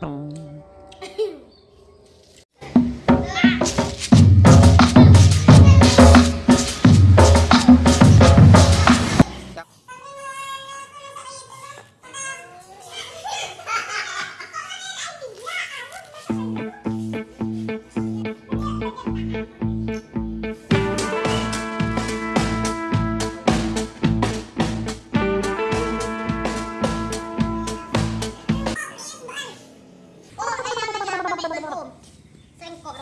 똥. Sengkok?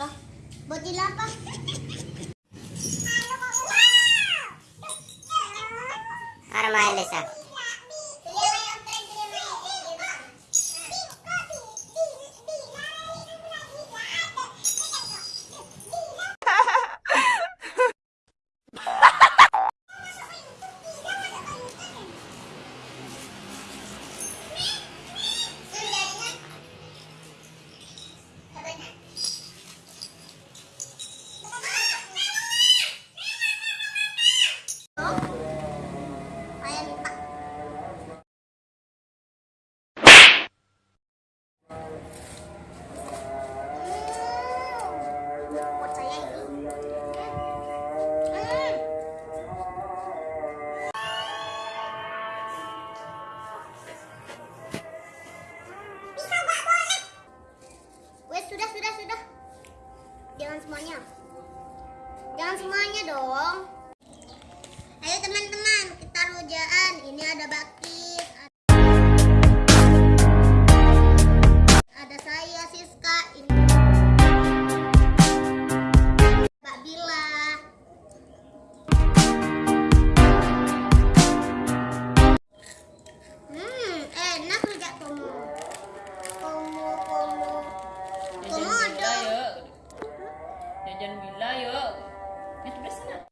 Para maalis ada Bakis. Ada saya Siska. Ini Mbak Bila. Hmm, enak rujak komo. Komo, komo. Bila ya. Jajan bila ya. Ini pedas nak.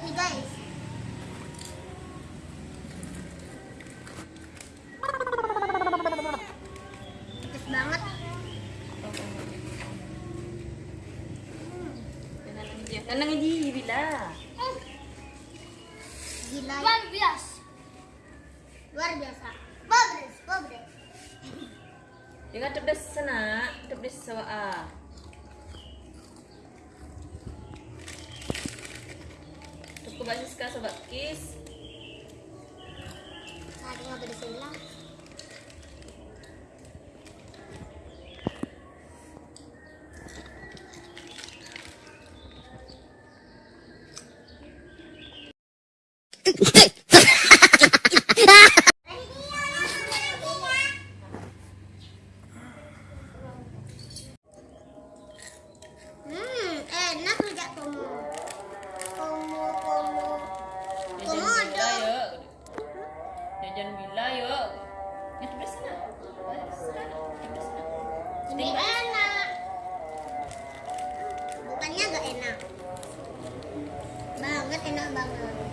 Nih guys. Pedes banget. Nanang dia. Nanang di bila. Gila. Luar biasa. Luar biasa. Pobres, pobres. Jangan pedas sana, pedas sawa Aku masih suka Sobat Kis Tadi nggak bersilang Hey! Eh, eh, eh. ini enak bukannya gak enak. Banget enak banget.